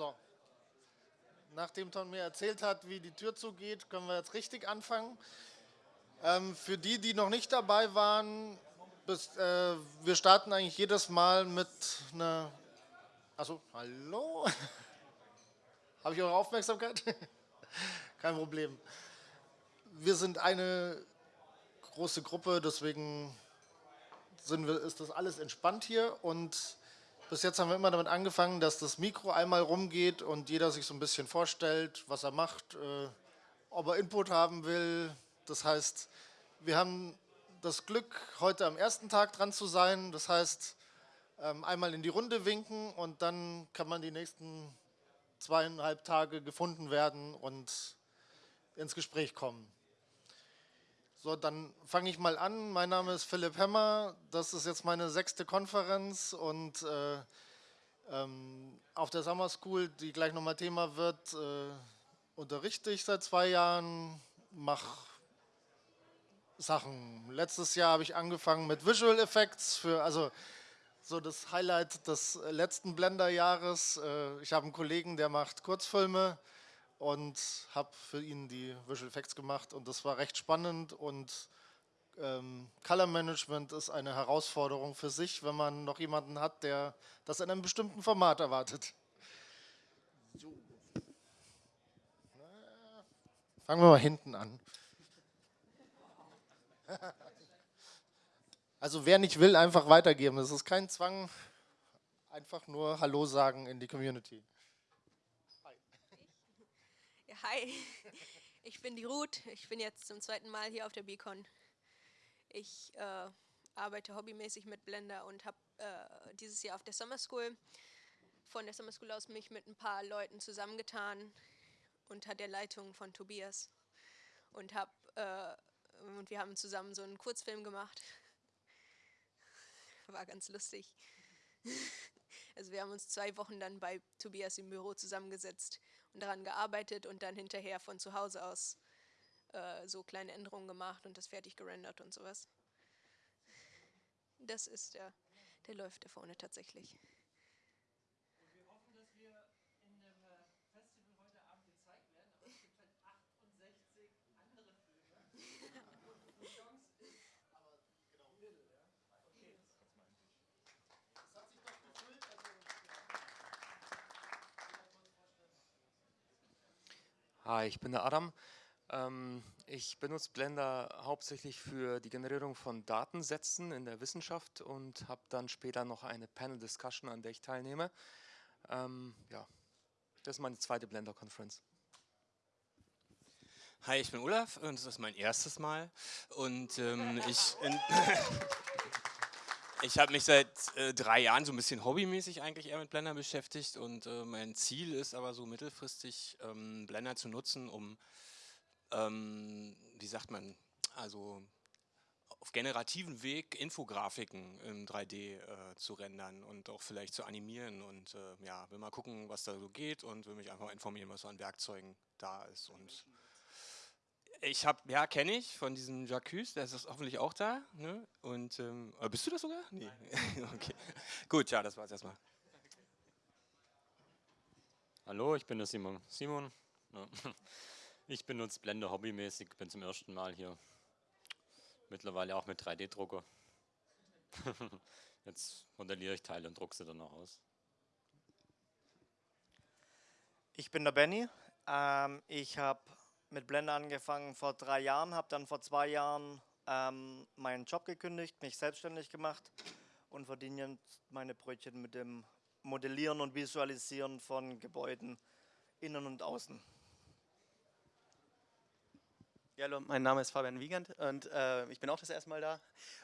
So. Nachdem Tom mir erzählt hat, wie die Tür zugeht, können wir jetzt richtig anfangen. Ähm, für die, die noch nicht dabei waren, bis, äh, wir starten eigentlich jedes Mal mit einer. Achso, hallo? Habe ich eure Aufmerksamkeit? Kein Problem. Wir sind eine große Gruppe, deswegen wir, ist das alles entspannt hier und bis jetzt haben wir immer damit angefangen, dass das Mikro einmal rumgeht und jeder sich so ein bisschen vorstellt, was er macht, äh, ob er Input haben will. Das heißt, wir haben das Glück, heute am ersten Tag dran zu sein. Das heißt, ähm, einmal in die Runde winken und dann kann man die nächsten zweieinhalb Tage gefunden werden und ins Gespräch kommen. So, dann fange ich mal an. Mein Name ist Philipp Hemmer. Das ist jetzt meine sechste Konferenz und äh, ähm, auf der Summer School, die gleich nochmal Thema wird, äh, unterrichte ich seit zwei Jahren, mache Sachen. Letztes Jahr habe ich angefangen mit Visual Effects für, also so das Highlight des letzten Blender-Jahres. Äh, ich habe einen Kollegen, der macht Kurzfilme und habe für ihn die Visual Effects gemacht und das war recht spannend und ähm, Color Management ist eine Herausforderung für sich, wenn man noch jemanden hat, der das in einem bestimmten Format erwartet. So. Fangen wir mal hinten an. Also wer nicht will, einfach weitergeben. Es ist kein Zwang, einfach nur Hallo sagen in die Community. Hi, ich bin die Ruth. Ich bin jetzt zum zweiten Mal hier auf der Beacon. Ich äh, arbeite hobbymäßig mit Blender und habe äh, dieses Jahr auf der Summer School von der Summer School aus mich mit ein paar Leuten zusammengetan unter der Leitung von Tobias und hab, äh, und wir haben zusammen so einen Kurzfilm gemacht. War ganz lustig. Also wir haben uns zwei Wochen dann bei Tobias im Büro zusammengesetzt und daran gearbeitet und dann hinterher von zu Hause aus äh, so kleine Änderungen gemacht und das fertig gerendert und sowas. Das ist der, der läuft da vorne tatsächlich. Und wir hoffen, dass wir in dem äh, Festival heute Abend gezeigt werden, aber es gibt halt 68 andere Filme. und die Chance ist, aber genau, Mittel, ja? Okay, das meinte ich. Das hat sich doch gefüllt, also Hi, ich bin der Adam. Ähm, ich benutze Blender hauptsächlich für die Generierung von Datensätzen in der Wissenschaft und habe dann später noch eine Panel-Discussion, an der ich teilnehme. Ähm, ja, das ist meine zweite Blender-Conference. Hi, ich bin Olaf und das ist mein erstes Mal. Und ähm, ich... Ich habe mich seit äh, drei Jahren so ein bisschen hobbymäßig eigentlich eher mit Blender beschäftigt und äh, mein Ziel ist aber so mittelfristig ähm, Blender zu nutzen, um, ähm, wie sagt man, also auf generativen Weg Infografiken in 3D äh, zu rendern und auch vielleicht zu animieren und äh, ja, will mal gucken, was da so geht und will mich einfach informieren, was so an Werkzeugen da ist und ich habe, ja, kenne ich von diesem Jacques, der ist hoffentlich auch da. Ne? Und ähm, bist du das sogar? Nee. okay. Gut, ja, das war's erstmal. Hallo, ich bin der Simon. Simon. Ich benutze Blender hobbymäßig, bin zum ersten Mal hier. Mittlerweile auch mit 3D-Drucker. Jetzt modelliere ich Teile und drucke sie dann noch aus. Ich bin der Benny. Ähm, ich habe mit Blender angefangen vor drei Jahren, habe dann vor zwei Jahren ähm, meinen Job gekündigt, mich selbstständig gemacht und verdiene jetzt meine Brötchen mit dem Modellieren und Visualisieren von Gebäuden innen und außen. Ja, hallo, mein Name ist Fabian Wiegand und äh, ich bin auch das erste Mal da.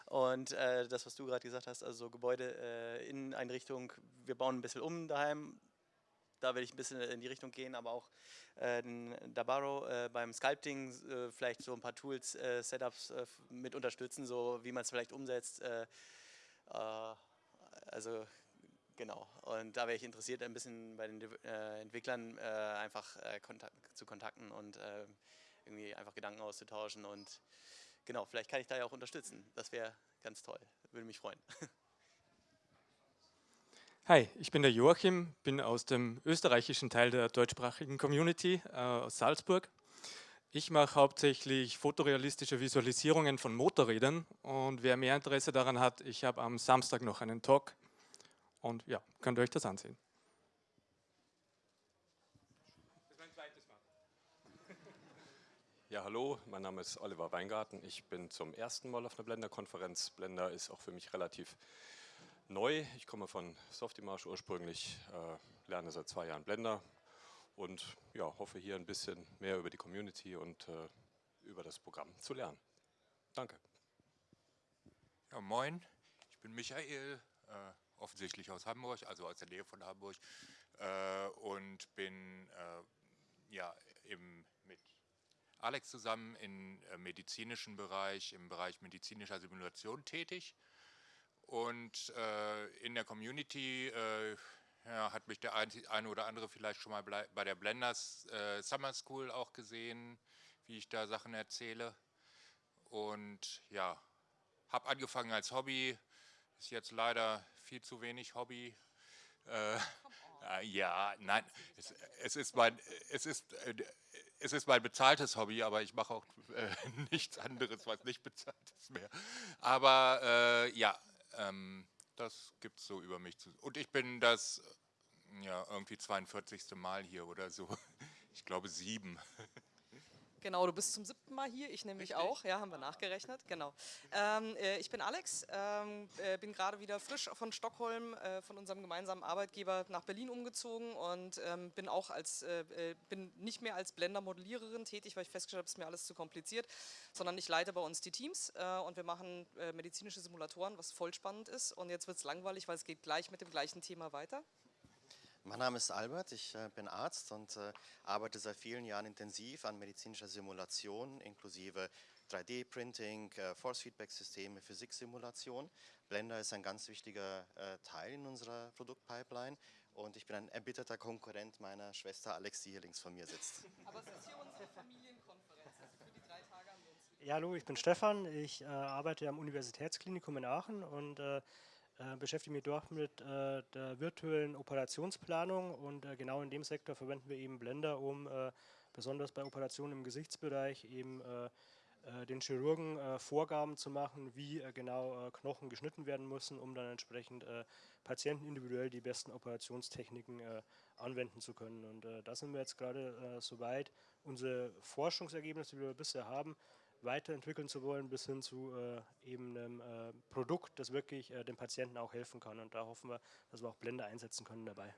Und äh, das, was du gerade gesagt hast, also so Gebäude, äh, Inneneinrichtung, wir bauen ein bisschen um daheim, da will ich ein bisschen in die Richtung gehen, aber auch äh, Dabaro äh, beim Sculpting äh, vielleicht so ein paar Tools, äh, Setups äh, mit unterstützen, so wie man es vielleicht umsetzt. Äh, also genau, und da wäre ich interessiert, ein bisschen bei den Entwicklern einfach kontakt, zu kontakten und irgendwie einfach Gedanken auszutauschen und genau, vielleicht kann ich da ja auch unterstützen. Das wäre ganz toll, würde mich freuen. Hi, ich bin der Joachim, bin aus dem österreichischen Teil der deutschsprachigen Community äh, aus Salzburg. Ich mache hauptsächlich fotorealistische Visualisierungen von Motorrädern und wer mehr Interesse daran hat, ich habe am Samstag noch einen Talk und ja, könnt ihr euch das ansehen. Ja, hallo, mein Name ist Oliver Weingarten. Ich bin zum ersten Mal auf einer Blender-Konferenz. Blender ist auch für mich relativ neu. Ich komme von Softimage ursprünglich, äh, lerne seit zwei Jahren Blender und ja, hoffe hier ein bisschen mehr über die Community und äh, über das Programm zu lernen. Danke. Ja, moin, ich bin Michael, äh, offensichtlich aus Hamburg, also aus der Nähe von Hamburg äh, und bin äh, ja, im, mit Alex zusammen im äh, medizinischen Bereich, im Bereich medizinischer Simulation tätig. Und äh, in der Community äh, ja, hat mich der eine oder andere vielleicht schon mal bei der Blenders äh, Summer School auch gesehen, wie ich da Sachen erzähle. Und ja, habe angefangen als Hobby, ist jetzt leider viel zu wenig Hobby. Äh, äh, ja, nein, es, es, ist mein, es ist, es ist mein bezahltes Hobby, aber ich mache auch äh, nichts anderes, was nicht bezahlt ist mehr. Aber ja, ähm, das gibt es so über mich zu. Und ich bin das ja irgendwie 42. Mal hier oder so. Ich glaube sieben. Genau, du bist zum siebten Mal hier, ich nämlich Richtig? auch, ja, haben wir nachgerechnet, genau. Ähm, äh, ich bin Alex, ähm, äh, bin gerade wieder frisch von Stockholm, äh, von unserem gemeinsamen Arbeitgeber nach Berlin umgezogen und ähm, bin auch als, äh, äh, bin nicht mehr als Blender-Modelliererin tätig, weil ich festgestellt habe, es ist mir alles zu kompliziert, sondern ich leite bei uns die Teams äh, und wir machen medizinische Simulatoren, was voll spannend ist und jetzt wird es langweilig, weil es geht gleich mit dem gleichen Thema weiter. Mein Name ist Albert, ich äh, bin Arzt und äh, arbeite seit vielen Jahren intensiv an medizinischer Simulation inklusive 3D-Printing, äh, Force-Feedback-Systeme, Physiksimulation. Blender ist ein ganz wichtiger Teil in unserer Produktpipeline und ich bin ein erbitterter Konkurrent meiner Schwester Alex, die hier links von mir sitzt. Aber es ist hier unsere Familienkonferenz, also für die drei Tage haben wir uns... Ja, hallo, ich bin Stefan, ich äh, arbeite am Universitätsklinikum in Aachen und äh, äh, beschäftige mich dort mit äh, der virtuellen Operationsplanung und äh, genau in dem Sektor verwenden wir eben Blender, um äh, besonders bei Operationen im Gesichtsbereich eben äh, den Chirurgen Vorgaben zu machen, wie genau Knochen geschnitten werden müssen, um dann entsprechend Patienten individuell die besten Operationstechniken anwenden zu können. Und da sind wir jetzt gerade so weit, unsere Forschungsergebnisse, die wir bisher haben, weiterentwickeln zu wollen, bis hin zu äh, eben einem äh, Produkt, das wirklich äh, dem Patienten auch helfen kann. Und da hoffen wir, dass wir auch Blender einsetzen können dabei.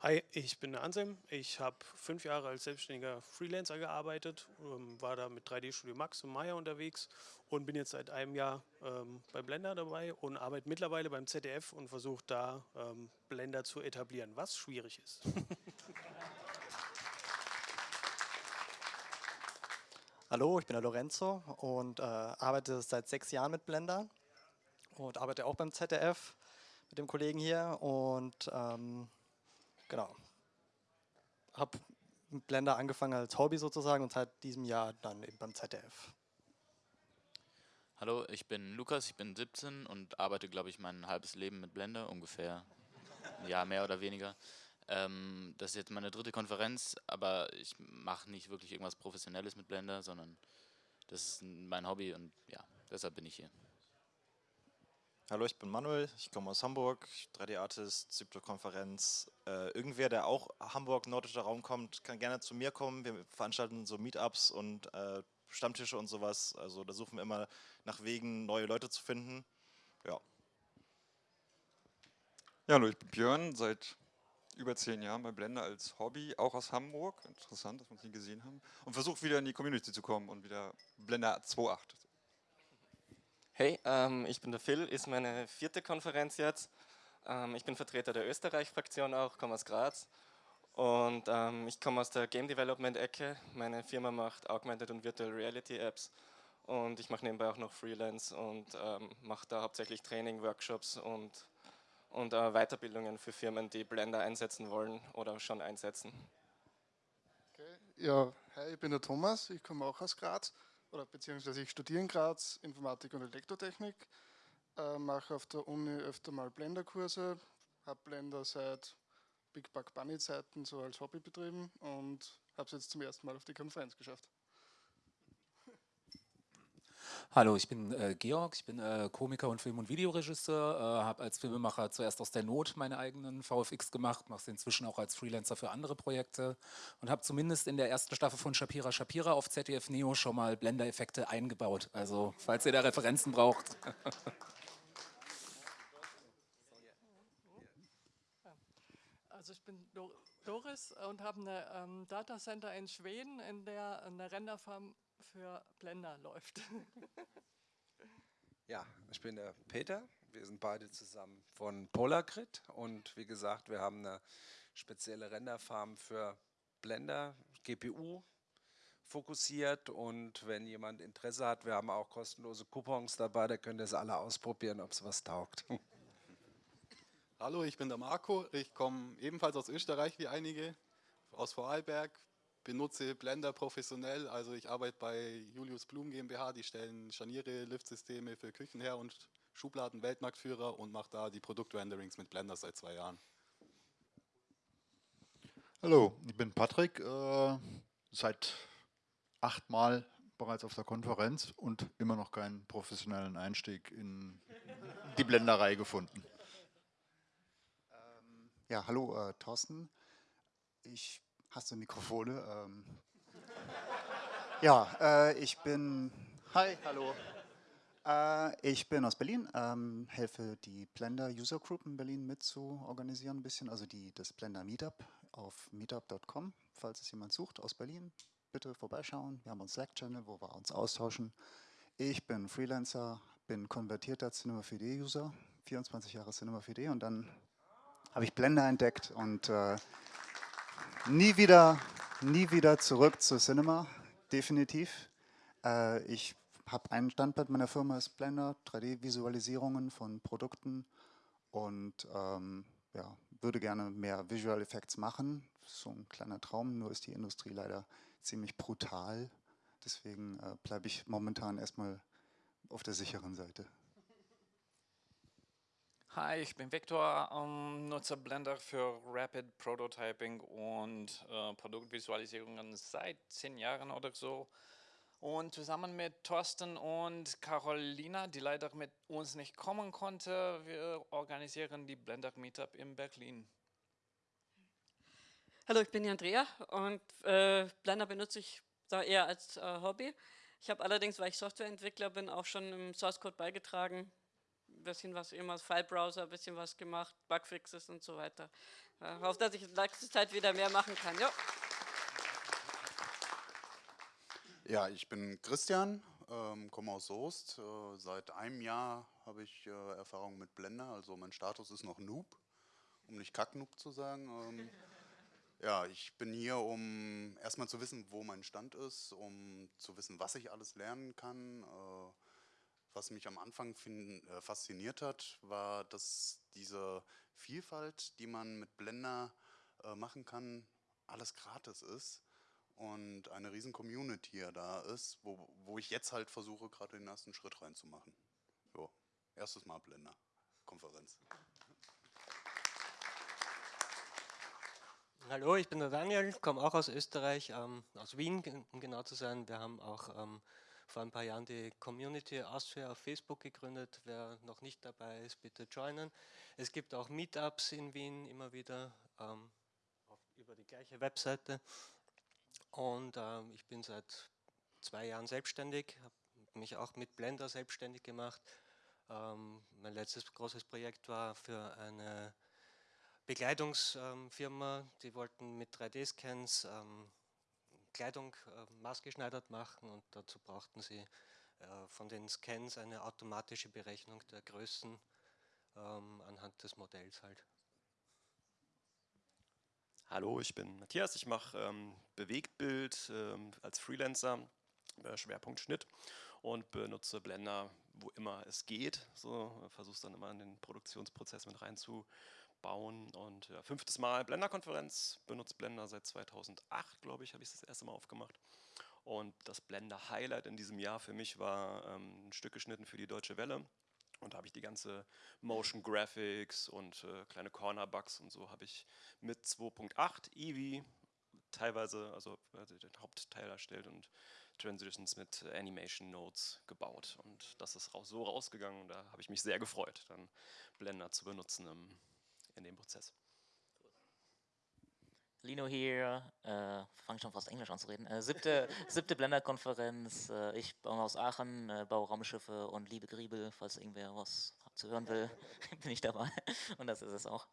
Hi, ich bin der Ansem. Ich habe fünf Jahre als selbstständiger Freelancer gearbeitet, ähm, war da mit 3D Studio Max und Maya unterwegs und bin jetzt seit einem Jahr ähm, bei Blender dabei und arbeite mittlerweile beim ZDF und versuche da ähm, Blender zu etablieren, was schwierig ist. Hallo, ich bin der Lorenzo und äh, arbeite seit sechs Jahren mit Blender und arbeite auch beim ZDF mit dem Kollegen hier und ähm, genau, habe mit Blender angefangen als Hobby sozusagen und seit diesem Jahr dann eben beim ZDF. Hallo, ich bin Lukas, ich bin 17 und arbeite, glaube ich, mein halbes Leben mit Blender, ungefähr, ja, mehr oder weniger. Ähm, das ist jetzt meine dritte Konferenz, aber ich mache nicht wirklich irgendwas Professionelles mit Blender, sondern das ist mein Hobby und ja, deshalb bin ich hier. Hallo, ich bin Manuel, ich komme aus Hamburg, 3D-Artist, siebte Konferenz. Äh, irgendwer, der auch Hamburg, nordischer Raum kommt, kann gerne zu mir kommen. Wir veranstalten so Meetups und äh, Stammtische und sowas. Also da suchen wir immer nach Wegen, neue Leute zu finden. Ja. Ja, hallo, ich bin Björn, seit über zehn Jahren bei Blender als Hobby, auch aus Hamburg. Interessant, dass wir uns nie gesehen haben. Und versucht wieder in die Community zu kommen und wieder Blender 2.8. Hey, ähm, ich bin der Phil, ist meine vierte Konferenz jetzt. Ähm, ich bin Vertreter der Österreich-Fraktion auch, komme aus Graz. Und ähm, ich komme aus der Game Development-Ecke. Meine Firma macht Augmented und Virtual Reality Apps. Und ich mache nebenbei auch noch Freelance und ähm, mache da hauptsächlich Training, Workshops und und äh, Weiterbildungen für Firmen, die Blender einsetzen wollen oder schon einsetzen. Okay. Ja, hi, ich bin der Thomas, ich komme auch aus Graz, oder beziehungsweise ich studiere in Graz Informatik und Elektrotechnik. äh, mache auf der Uni öfter mal Blender-Kurse, habe Blender seit Big Bug Bunny Zeiten so als Hobby betrieben und habe es jetzt zum ersten Mal auf die Konferenz geschafft. Hallo, ich bin äh, Georg, ich bin äh, Komiker und Film- und Videoregisseur, äh, habe als Filmemacher zuerst aus der Not meine eigenen VFX gemacht, mache es inzwischen auch als Freelancer für andere Projekte und habe zumindest in der ersten Staffel von Shapira Shapira auf ZDF Neo schon mal Blender-Effekte eingebaut. Also, falls ihr da Referenzen braucht. Also ich bin Doris und habe eine ähm, Datacenter in Schweden, in der eine Renderfarm für Blender läuft. Ja, ich bin der Peter. Wir sind beide zusammen von Polargrid und wie gesagt, wir haben eine spezielle Renderfarm für Blender, GPU fokussiert und wenn jemand Interesse hat, wir haben auch kostenlose Coupons dabei, da könnt ihr es alle ausprobieren, ob es was taugt. Hallo, ich bin der Marco. Ich komme ebenfalls aus Österreich wie einige, aus Vorarlberg, benutze Blender professionell. Also ich arbeite bei Julius Blum GmbH, die stellen Scharniere, Liftsysteme für Küchen her und Schubladen Weltmarktführer und mache da die Produktrenderings mit Blender seit zwei Jahren. Hallo, ich bin Patrick, äh, seit achtmal bereits auf der Konferenz und immer noch keinen professionellen Einstieg in die Blenderei gefunden. Ja, hallo äh, Thorsten. Ich Hast du Mikrofone? Ähm ja, äh, ich bin. Hi, hallo. Äh, ich bin aus Berlin, ähm, helfe die Blender User Group in Berlin mit zu organisieren ein bisschen, also die, das Blender Meetup auf meetup.com, falls es jemand sucht aus Berlin, bitte vorbeischauen. Wir haben einen Slack-Channel, wo wir uns austauschen. Ich bin Freelancer, bin konvertierter Cinema 4D-User, 24 Jahre Cinema 4D und dann habe ich Blender entdeckt und äh, nie wieder, nie wieder zurück zu Cinema, definitiv. Äh, ich habe einen Standbein meiner Firma ist Blender, 3D-Visualisierungen von Produkten und ähm, ja, würde gerne mehr Visual Effects machen. So ein kleiner Traum, nur ist die Industrie leider ziemlich brutal. Deswegen äh, bleibe ich momentan erstmal auf der sicheren Seite. Hi, ich bin Viktor, ähm, nutze Blender für Rapid Prototyping und äh, Produktvisualisierungen seit zehn Jahren oder so. Und zusammen mit Thorsten und Carolina, die leider mit uns nicht kommen konnte, wir organisieren die Blender Meetup in Berlin. Hallo, ich bin die Andrea und äh, Blender benutze ich da eher als äh, Hobby. Ich habe allerdings, weil ich Softwareentwickler bin, auch schon im Source Code beigetragen, bisschen was immer File-Browser, ein bisschen was gemacht, Bugfixes und so weiter. Äh, hoffe, dass ich in nächster Zeit wieder mehr machen kann. Jo. Ja, ich bin Christian, ähm, komme aus Soest. Äh, seit einem Jahr habe ich äh, Erfahrung mit Blender, also mein Status ist noch Noob, um nicht Kack-Noob zu sagen. Ähm, ja, ich bin hier, um erstmal zu wissen, wo mein Stand ist, um zu wissen, was ich alles lernen kann. Äh, was mich am Anfang find, äh, fasziniert hat, war, dass diese Vielfalt, die man mit Blender äh, machen kann, alles gratis ist und eine riesen Community ja da ist, wo, wo ich jetzt halt versuche, gerade den ersten Schritt reinzumachen. So, erstes Mal Blender, Konferenz. Hallo, ich bin der Daniel, komme auch aus Österreich, ähm, aus Wien, um genau zu sein. Wir haben auch ähm, vor ein paar Jahren die Community Austria auf Facebook gegründet. Wer noch nicht dabei ist, bitte joinen. Es gibt auch Meetups in Wien immer wieder ähm, auf, über die gleiche Webseite. Und ähm, ich bin seit zwei Jahren selbstständig, habe mich auch mit Blender selbstständig gemacht. Ähm, mein letztes großes Projekt war für eine Bekleidungsfirma, die wollten mit 3D-Scans ähm, Kleidung äh, maßgeschneidert machen und dazu brauchten sie äh, von den Scans eine automatische Berechnung der Größen ähm, anhand des Modells halt. Hallo, ich bin Matthias, ich mache ähm, Bewegtbild ähm, als Freelancer, äh, Schwerpunkt Schnitt und benutze Blender, wo immer es geht. So versuche es dann immer in den Produktionsprozess mit reinzu bauen. Und ja, fünftes Mal Blender-Konferenz, benutzt Blender seit 2008, glaube ich, habe ich das erste Mal aufgemacht. Und das Blender-Highlight in diesem Jahr für mich war ähm, ein Stück geschnitten für die Deutsche Welle. Und da habe ich die ganze Motion Graphics und äh, kleine Corner Bugs und so habe ich mit 2.8 Eevee teilweise, also, also den Hauptteil erstellt und Transitions mit Animation Nodes gebaut. Und das ist so rausgegangen und da habe ich mich sehr gefreut, dann Blender zu benutzen im, in dem Prozess. Lino hier, äh, fange schon fast Englisch an zu reden. Äh, siebte, siebte Blender-Konferenz. Äh, ich komme aus Aachen, äh, baue Raumschiffe und liebe Griebel. Falls irgendwer was zu hören will, bin ich dabei. Und das ist es auch.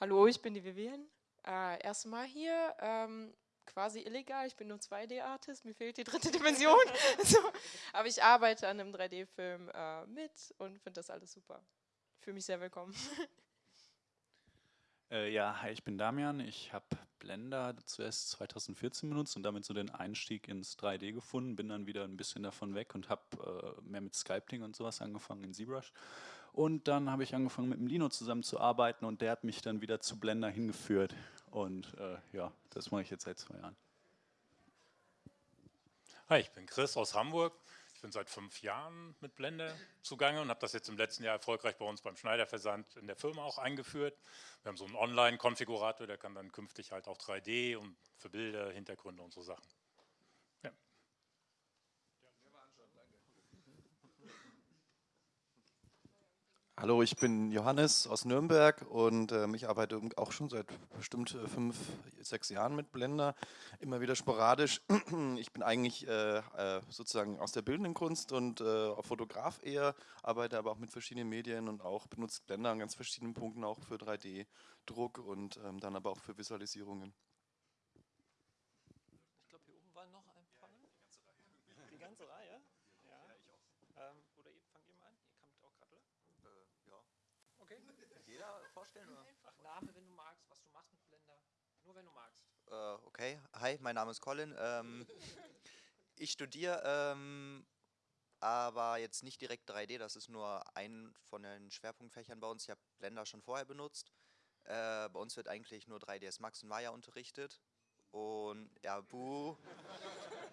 Hallo, ich bin die Vivian. Äh, Erstmal hier. Ähm, quasi illegal. Ich bin nur 2D-Artist, mir fehlt die dritte Dimension. so. Aber ich arbeite an einem 3D-Film äh, mit und finde das alles super. Fühle mich sehr willkommen. Äh, ja, hi, ich bin Damian. Ich habe Blender zuerst 2014 benutzt und damit so den Einstieg ins 3D gefunden. Bin dann wieder ein bisschen davon weg und habe äh, mehr mit Sculpting und sowas angefangen in ZBrush. Und dann habe ich angefangen mit dem Lino zusammenzuarbeiten und der hat mich dann wieder zu Blender hingeführt. Und äh, ja, das mache ich jetzt seit zwei Jahren. Hi, ich bin Chris aus Hamburg. Ich bin seit fünf Jahren mit Blender zugange und habe das jetzt im letzten Jahr erfolgreich bei uns beim Schneiderversand in der Firma auch eingeführt. Wir haben so einen Online-Konfigurator, der kann dann künftig halt auch 3D und für Bilder, Hintergründe und so Sachen. Hallo, ich bin Johannes aus Nürnberg und ähm, ich arbeite auch schon seit bestimmt äh, fünf, sechs Jahren mit Blender, immer wieder sporadisch. Ich bin eigentlich äh, äh, sozusagen aus der bildenden Kunst und äh, Fotograf eher, arbeite aber auch mit verschiedenen Medien und auch benutze Blender an ganz verschiedenen Punkten auch für 3D-Druck und ähm, dann aber auch für Visualisierungen. Ich glaube, hier oben war noch ein paar. Die ganze Reihe? Ja, ich auch. Ähm, oder ihr, fangt ihr mal an? Ihr kommt auch gerade, oder? ja. Okay. Jeder vorstellen, oder? Name, wenn du magst, was du machst mit Blender. Nur wenn du magst. Äh, okay, hi, mein Name ist Colin. Ähm, ich studiere ähm, aber jetzt nicht direkt 3D, das ist nur ein von den Schwerpunktfächern bei uns. Ich habe Blender schon vorher benutzt. Äh, bei uns wird eigentlich nur 3ds Max und Maya unterrichtet. Und ja, buh.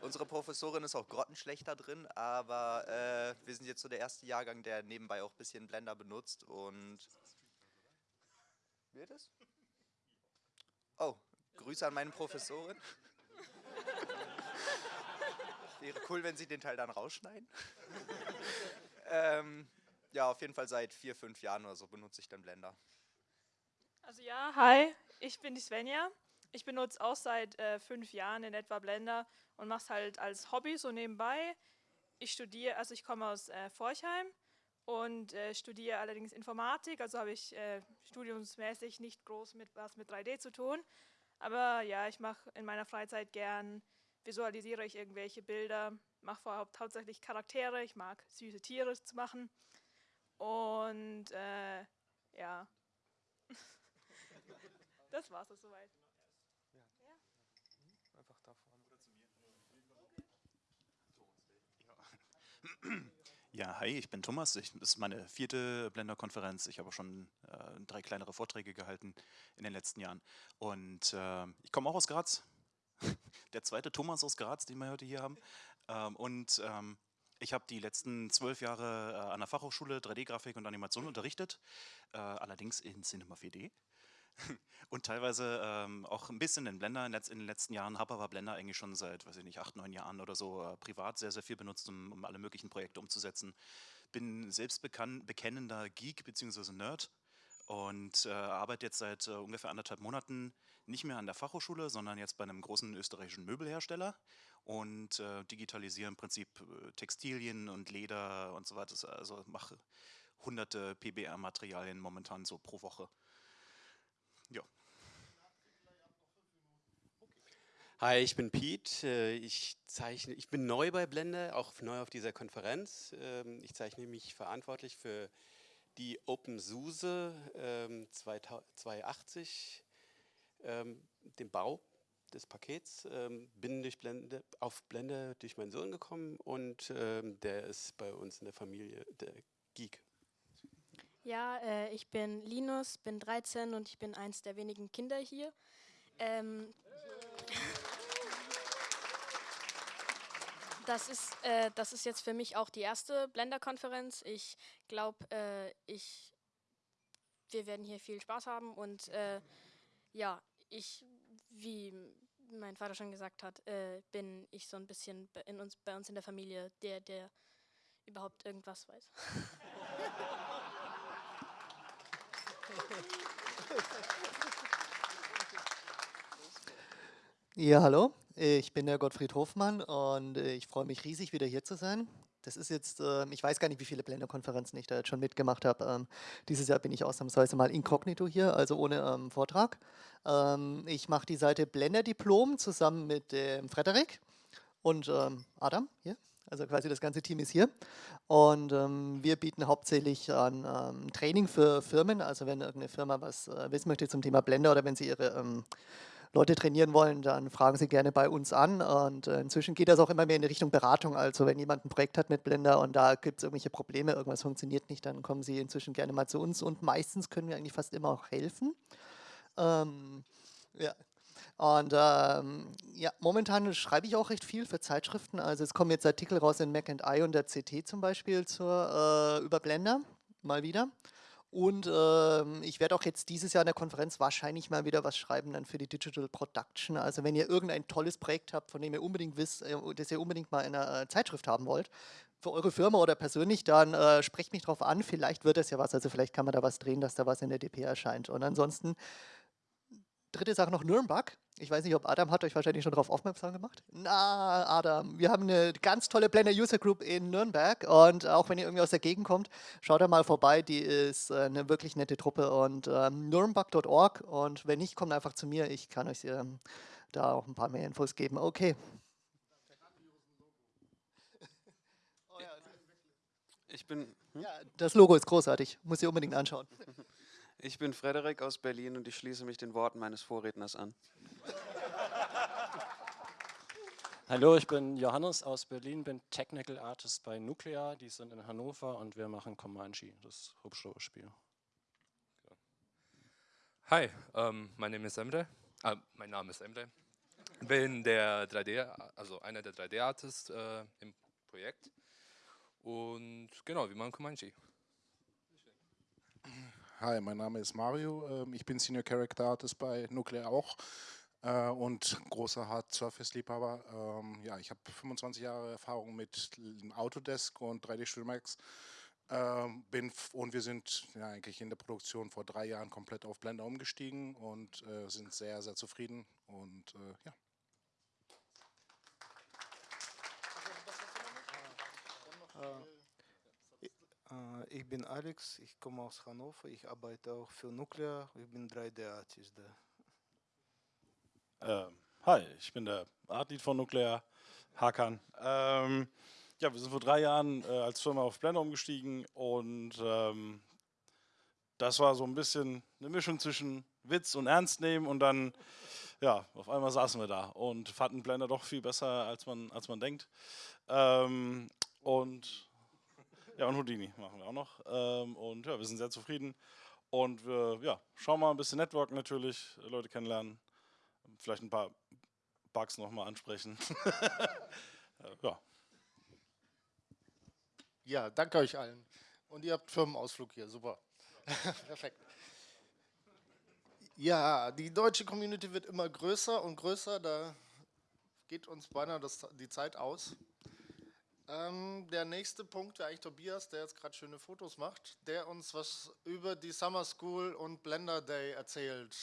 Unsere Professorin ist auch grottenschlechter drin, aber äh, wir sind jetzt so der erste Jahrgang, der nebenbei auch ein bisschen Blender benutzt und. Wird es? Oh, Grüße an meine Professorin. Wäre cool, wenn Sie den Teil dann rausschneiden. ähm, ja, auf jeden Fall seit vier, fünf Jahren oder so benutze ich dann Blender. Also ja, hi, ich bin die Svenja. Ich benutze auch seit äh, fünf Jahren in etwa Blender und mache es halt als Hobby so nebenbei. Ich studiere, also ich komme aus äh, Forchheim und äh, studiere allerdings Informatik, also habe ich äh, studiumsmäßig nicht groß mit was mit 3D zu tun. Aber ja, ich mache in meiner Freizeit gern, visualisiere ich irgendwelche Bilder, mache vorhaupt hauptsächlich Charaktere, ich mag süße Tiere zu machen. Und äh, ja, das war's es soweit. Einfach da vorne. Oder zu mir. Ja, hi, ich bin Thomas. Ich, das ist meine vierte Blender-Konferenz. Ich habe schon äh, drei kleinere Vorträge gehalten in den letzten Jahren. Und äh, ich komme auch aus Graz. Der zweite Thomas aus Graz, den wir heute hier haben. Ähm, und ähm, ich habe die letzten zwölf Jahre äh, an der Fachhochschule 3D-Grafik und Animation unterrichtet, äh, allerdings in Cinema 4D und teilweise ähm, auch ein bisschen in Blender in, den letzten Jahren, habe aber Blender eigentlich schon seit, weiß ich nicht, acht, neun Jahren oder so äh, privat sehr, sehr viel benutzt, um, um, alle möglichen Projekte umzusetzen. Bin selbst bekennender Geek bzw. Nerd und äh, arbeite jetzt seit äh, ungefähr anderthalb Monaten nicht mehr an der Fachhochschule, sondern jetzt bei einem großen österreichischen Möbelhersteller und äh, digitalisiere im Prinzip äh, Textilien und Leder und so weiter. Also mache hunderte PBR-Materialien momentan so pro Woche. Ja. Hi, ich bin Pete. Äh, ich, zeichne, ich bin neu bei Blender, auch neu auf dieser Konferenz. Ähm, ich zeichne mich verantwortlich für die OpenSUSE 280, ähm, ähm, den Bau des Pakets. Bin durch Blende, auf Blender durch meinen Sohn gekommen und der ist bei uns in der Familie der Geek. Ja, äh, ich bin Linus, bin 13 und ich bin eins der wenigen Kinder hier. Ähm, das ist, äh, das ist jetzt für mich auch die erste Blender-Konferenz. Ich glaube, äh, wir werden hier viel Spaß haben und äh, ja, ich, wie mein Vater schon gesagt hat, äh, bin ich so ein bisschen in uns, bei uns in der Familie der, der überhaupt irgendwas weiß. Ja, hallo, ich bin der Gottfried Hofmann und äh, ich freue mich riesig, wieder hier zu sein. Das ist jetzt, äh, ich weiß gar nicht, wie viele Blender-Konferenzen ich da jetzt schon mitgemacht habe. Ähm, dieses Jahr bin ich ausnahmsweise mal inkognito hier, also ohne ähm, Vortrag. Ähm, ich mache die Seite Blender Diplom zusammen mit dem Frederik und ähm, Adam hier. Also quasi das ganze Team ist hier. Und ähm, wir bieten hauptsächlich an ähm, Training für Firmen. Also wenn irgendeine Firma was äh, wissen möchte zum Thema Blender oder wenn sie ihre ähm, Leute trainieren wollen, dann fragen Sie gerne bei uns an. Und äh, inzwischen geht das auch immer mehr in die Richtung Beratung. Also wenn jemand ein Projekt hat mit Blender und da gibt es irgendwelche Probleme, irgendwas funktioniert nicht, dann kommen Sie inzwischen gerne mal zu uns. Und meistens können wir eigentlich fast immer auch helfen. Ähm, ja, und ähm, ja, momentan schreibe ich auch recht viel für Zeitschriften. Also es kommen jetzt Artikel raus in Mac and I und der CT zum Beispiel zur, äh, über Blender, mal wieder. Und ähm, ich werde auch jetzt dieses Jahr in der Konferenz wahrscheinlich mal wieder was schreiben dann für die Digital Production. Also wenn ihr irgendein tolles Projekt habt, von dem ihr unbedingt wisst, äh, das ihr unbedingt mal in einer äh, Zeitschrift haben wollt, für eure Firma oder persönlich, dann äh, sprecht mich drauf an. Vielleicht wird das ja was. Also vielleicht kann man da was drehen, dass da was in der DP erscheint. Und ansonsten dritte Sache noch Nürnberg. Ich weiß nicht, ob Adam hat euch wahrscheinlich schon darauf aufmerksam gemacht. Na, Adam, wir haben eine ganz tolle Blender User Group in Nürnberg und auch wenn ihr irgendwie aus der Gegend kommt, schaut da mal vorbei. Die ist äh, eine wirklich nette Truppe und ähm, nürnberg.org und wenn nicht, kommt einfach zu mir. Ich kann euch ähm, da auch ein paar mehr Infos geben. Okay. Ich bin. Hm? Ja, das Logo ist großartig. Muss ihr unbedingt anschauen. Ich bin Frederik aus Berlin und ich schließe mich den Worten meines Vorredners an. Hallo, ich bin Johannes aus Berlin, bin Technical Artist bei Nuclear, die sind in Hannover und wir machen Comanche, das Hubschrauberspiel. Hi, um, my name is Emre. Uh, mein Name ist Emre. Bin der 3D, also einer der 3D-Artists äh, im Projekt. Und genau, wir machen Comanche. Hi, mein Name ist Mario. Ähm, ich bin Senior Character Artist bei Nuclear auch äh, und großer Hard Surface Liebhaber. Ähm, ja, ich habe 25 Jahre Erfahrung mit Autodesk und 3D Studio Max. Bin und wir sind ja, eigentlich in der Produktion vor drei Jahren komplett auf Blender umgestiegen und äh, sind sehr, sehr zufrieden und äh, ja. Uh. Äh, ich bin Alex, ich komme aus Hannover, ich arbeite auch für Nuclear, ich bin 3D-Artist da. Ähm, hi, ich bin der Artlead von Nuclear, Hakan. Ähm, ja, wir sind vor drei Jahren äh, als Firma auf Blender umgestiegen und ähm, das war so ein bisschen eine Mischung zwischen Witz und Ernst nehmen und dann, ja, auf einmal saßen wir da und fanden Blender doch viel besser, als man, als man denkt. Ähm, und ja, und Houdini machen wir auch noch. Ähm, und ja, wir sind sehr zufrieden. Und wir ja, schauen mal ein bisschen Network natürlich, Leute kennenlernen, vielleicht ein paar Bugs nochmal ansprechen. ja. Ja, danke euch allen. Und ihr habt Firmenausflug hier, super. Perfekt. Ja, die deutsche Community wird immer größer und größer, da geht uns beinahe das, die Zeit aus. Ähm, der nächste Punkt wäre eigentlich Tobias, der jetzt gerade schöne Fotos macht, der uns was über die Summer School und Blender Day erzählt.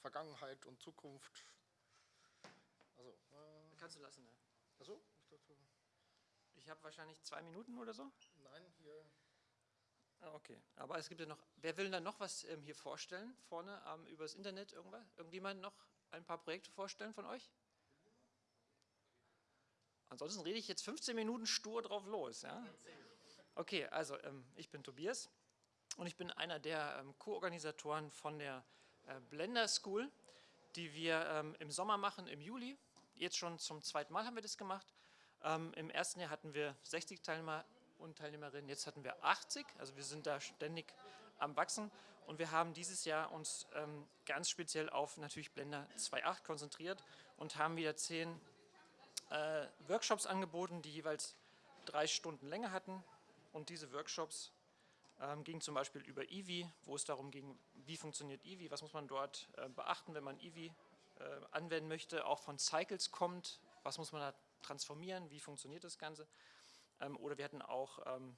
Vergangenheit und Zukunft. Also, äh Kannst du lassen, ne? Achso, ich habe wahrscheinlich zwei Minuten oder so? Nein, hier. Ah, okay. Aber es gibt ja noch. Wer will dann noch was ähm, hier vorstellen? Vorne ähm, übers Internet irgendwas? Irgendjemand noch ein paar Projekte vorstellen von euch? Ansonsten rede ich jetzt 15 Minuten stur drauf los. Ja? Okay, also ähm, ich bin Tobias und ich bin einer der ähm, Co-Organisatoren von der äh, Blender School, die wir ähm, im Sommer machen, im Juli. Jetzt schon zum zweiten Mal haben wir das gemacht. Ähm, Im ersten Jahr hatten wir 60 Teilnehmer und Teilnehmerinnen, jetzt hatten wir 80, also wir sind da ständig am Wachsen und wir haben dieses Jahr uns ähm, ganz speziell auf natürlich Blender 2.8 konzentriert und haben wieder zehn äh, Workshops angeboten, die jeweils drei Stunden Länge hatten. Und diese Workshops ähm, gingen zum Beispiel über Eevee, wo es darum ging, wie funktioniert Eevee, was muss man dort äh, beachten, wenn man Eevee äh, anwenden möchte, auch von Cycles kommt, was muss man da transformieren, wie funktioniert das Ganze. Ähm, oder wir hatten auch ähm,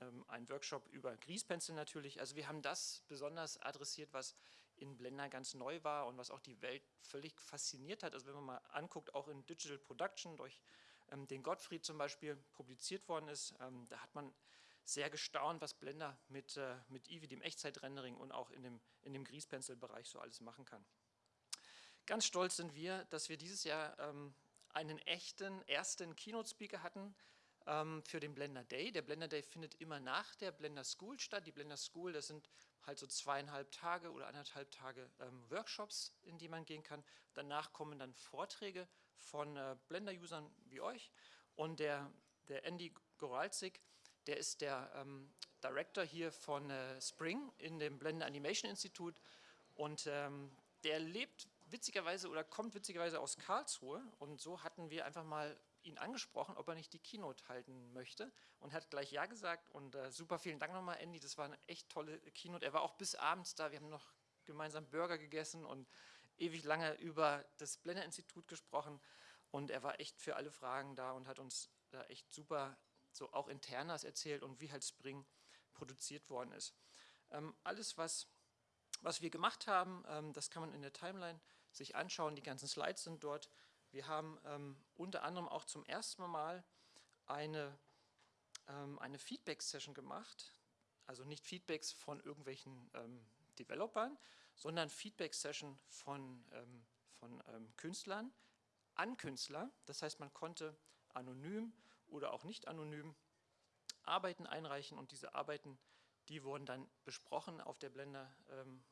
ähm, einen Workshop über Grease Pencil natürlich. Also wir haben das besonders adressiert, was in Blender ganz neu war und was auch die Welt völlig fasziniert hat. Also wenn man mal anguckt, auch in Digital Production durch ähm, den Gottfried zum Beispiel publiziert worden ist, ähm, da hat man sehr gestaunt, was Blender mit, äh, mit Eevee, dem Echtzeitrendering und auch in dem, in dem Grease Pencil Bereich so alles machen kann. Ganz stolz sind wir, dass wir dieses Jahr ähm, einen echten ersten Keynote-Speaker hatten für den Blender Day. Der Blender Day findet immer nach der Blender School statt. Die Blender School, das sind halt so zweieinhalb Tage oder anderthalb Tage ähm, Workshops, in die man gehen kann. Danach kommen dann Vorträge von äh, Blender-Usern wie euch. Und der, der Andy Goralczyk, der ist der ähm, Director hier von äh, Spring in dem Blender Animation Institute und ähm, der lebt witzigerweise oder kommt witzigerweise aus Karlsruhe und so hatten wir einfach mal ihn angesprochen, ob er nicht die Keynote halten möchte und hat gleich Ja gesagt und äh, super vielen Dank nochmal Andy, das war eine echt tolle Keynote. Er war auch bis abends da, wir haben noch gemeinsam Burger gegessen und ewig lange über das Blender Institut gesprochen und er war echt für alle Fragen da und hat uns da echt super so auch internas erzählt und wie halt Spring produziert worden ist. Ähm, alles, was, was wir gemacht haben, ähm, das kann man in der Timeline sich anschauen. Die ganzen Slides sind dort. Wir haben ähm, unter anderem auch zum ersten Mal eine, ähm, eine Feedback-Session gemacht. Also nicht Feedbacks von irgendwelchen ähm, Developern, sondern Feedback-Session von, ähm, von Künstlern an Künstler. Das heißt, man konnte anonym oder auch nicht anonym Arbeiten einreichen und diese Arbeiten, die wurden dann besprochen auf, der Blender, ähm,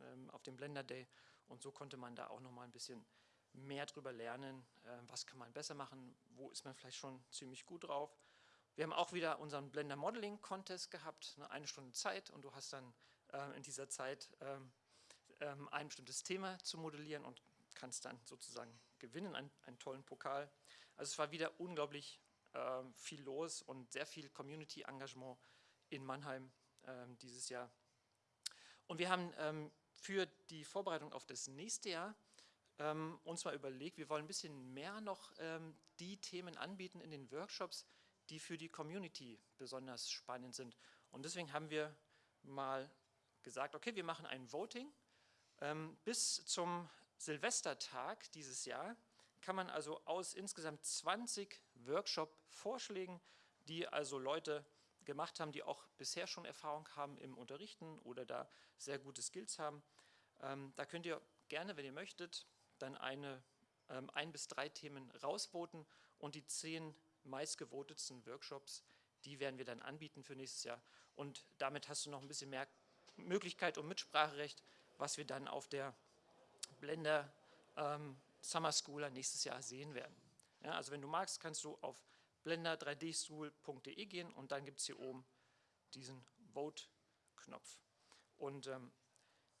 ähm, auf dem Blender Day und so konnte man da auch nochmal ein bisschen mehr drüber lernen, äh, was kann man besser machen, wo ist man vielleicht schon ziemlich gut drauf. Wir haben auch wieder unseren Blender Modeling Contest gehabt, ne, eine Stunde Zeit und du hast dann äh, in dieser Zeit ähm, ähm, ein bestimmtes Thema zu modellieren und kannst dann sozusagen gewinnen, einen, einen tollen Pokal. Also es war wieder unglaublich äh, viel los und sehr viel Community-Engagement in Mannheim dieses Jahr. Und wir haben ähm, für die Vorbereitung auf das nächste Jahr ähm, uns mal überlegt, wir wollen ein bisschen mehr noch ähm, die Themen anbieten in den Workshops, die für die Community besonders spannend sind. Und deswegen haben wir mal gesagt, okay, wir machen ein Voting. Ähm, bis zum Silvestertag dieses Jahr kann man also aus insgesamt 20 Workshop-Vorschlägen, die also Leute gemacht haben, die auch bisher schon Erfahrung haben im Unterrichten oder da sehr gute Skills haben, ähm, da könnt ihr gerne, wenn ihr möchtet, dann eine, ähm, ein bis drei Themen rausvoten und die zehn meistgevotetsten Workshops, die werden wir dann anbieten für nächstes Jahr. Und damit hast du noch ein bisschen mehr Möglichkeit und Mitspracherecht, was wir dann auf der Blender ähm, Summer Schooler nächstes Jahr sehen werden. Ja, also wenn du magst, kannst du auf blender3dschool.de gehen und dann gibt es hier oben diesen Vote-Knopf. Und ähm,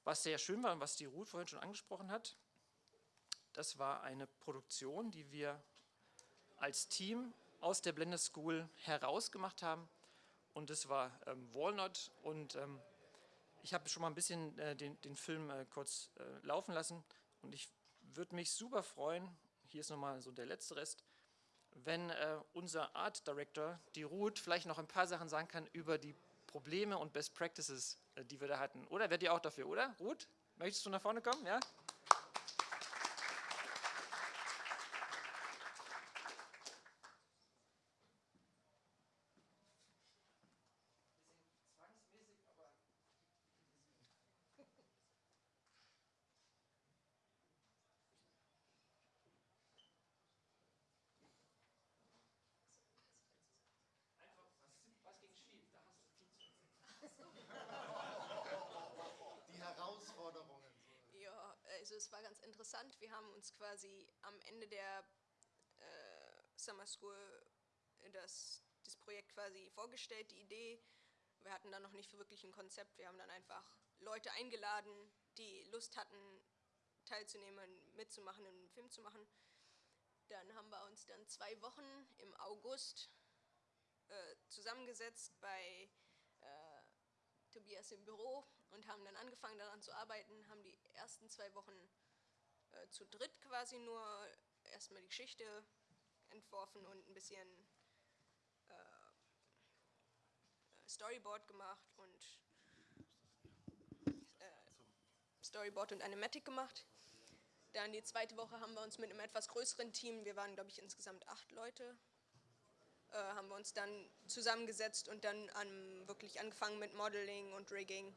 was sehr schön war und was die Ruth vorhin schon angesprochen hat, das war eine Produktion, die wir als Team aus der Blender School herausgemacht haben. Und das war ähm, Walnut und ähm, ich habe schon mal ein bisschen äh, den, den Film äh, kurz äh, laufen lassen und ich würde mich super freuen, hier ist nochmal so der letzte Rest, wenn äh, unser Art Director, die Ruth, vielleicht noch ein paar Sachen sagen kann über die Probleme und Best Practices, äh, die wir da hatten. Oder werdet ihr auch dafür, oder? Ruth, möchtest du nach vorne kommen? Ja? Interessant. Wir haben uns quasi am Ende der äh, Summer School das, das Projekt quasi vorgestellt, die Idee. Wir hatten da noch nicht wirklich ein Konzept. Wir haben dann einfach Leute eingeladen, die Lust hatten, teilzunehmen, mitzumachen, einen Film zu machen. Dann haben wir uns dann zwei Wochen im August äh, zusammengesetzt bei äh, Tobias im Büro und haben dann angefangen daran zu arbeiten, haben die ersten zwei Wochen äh, zu dritt quasi nur erstmal die Geschichte entworfen und ein bisschen äh, Storyboard gemacht und äh, Storyboard und Animatic gemacht. Dann die zweite Woche haben wir uns mit einem etwas größeren Team, wir waren glaube ich insgesamt acht Leute, äh, haben wir uns dann zusammengesetzt und dann an, wirklich angefangen mit Modeling und Rigging.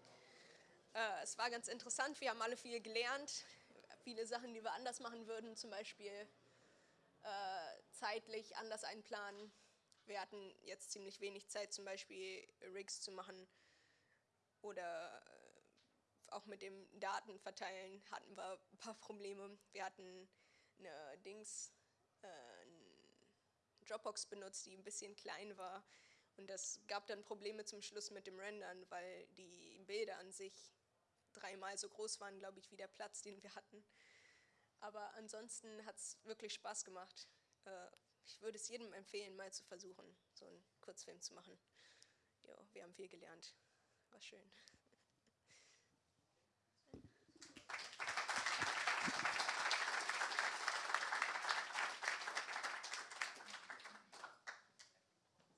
Äh, es war ganz interessant, wir haben alle viel gelernt, viele Sachen, die wir anders machen würden, zum Beispiel äh, zeitlich anders einplanen. Wir hatten jetzt ziemlich wenig Zeit, zum Beispiel Rigs zu machen oder äh, auch mit dem Datenverteilen hatten wir ein paar Probleme. Wir hatten eine Dings, äh, eine Dropbox benutzt, die ein bisschen klein war und das gab dann Probleme zum Schluss mit dem Rendern, weil die Bilder an sich dreimal so groß waren, glaube ich, wie der Platz, den wir hatten. Aber ansonsten hat es wirklich Spaß gemacht. Äh, ich würde es jedem empfehlen, mal zu versuchen, so einen Kurzfilm zu machen. Jo, wir haben viel gelernt. War schön.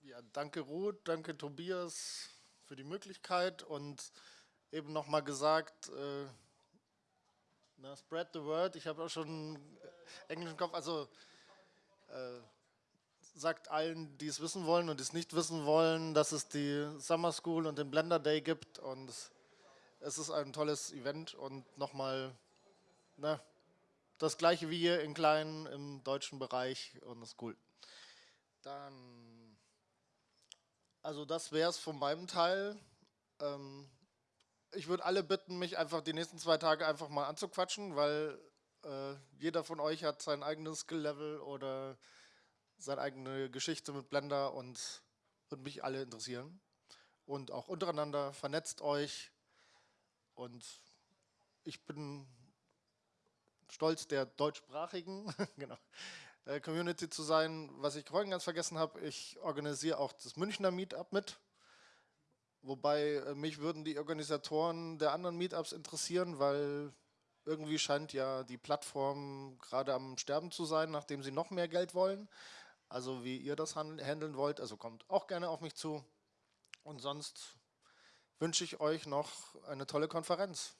Ja, danke Ruth, danke Tobias für die Möglichkeit und eben nochmal gesagt, äh, na, spread the word, ich habe auch schon englischen Kopf, also äh, sagt allen, die es wissen wollen und die es nicht wissen wollen, dass es die Summer School und den Blender Day gibt und es ist ein tolles Event und nochmal das gleiche wie hier in klein im deutschen Bereich und das ist cool. Dann, also das wäre es von meinem Teil. Ähm, ich würde alle bitten, mich einfach die nächsten zwei Tage einfach mal anzuquatschen, weil äh, jeder von euch hat sein eigenes Skill-Level oder seine eigene Geschichte mit Blender und würde mich alle interessieren. Und auch untereinander vernetzt euch und ich bin stolz der deutschsprachigen genau, äh, Community zu sein. Was ich vorhin ganz vergessen habe, ich organisiere auch das Münchner Meetup mit. Wobei äh, mich würden die Organisatoren der anderen Meetups interessieren, weil irgendwie scheint ja die Plattform gerade am Sterben zu sein, nachdem sie noch mehr Geld wollen. Also wie ihr das handeln wollt, also kommt auch gerne auf mich zu. Und sonst wünsche ich euch noch eine tolle Konferenz.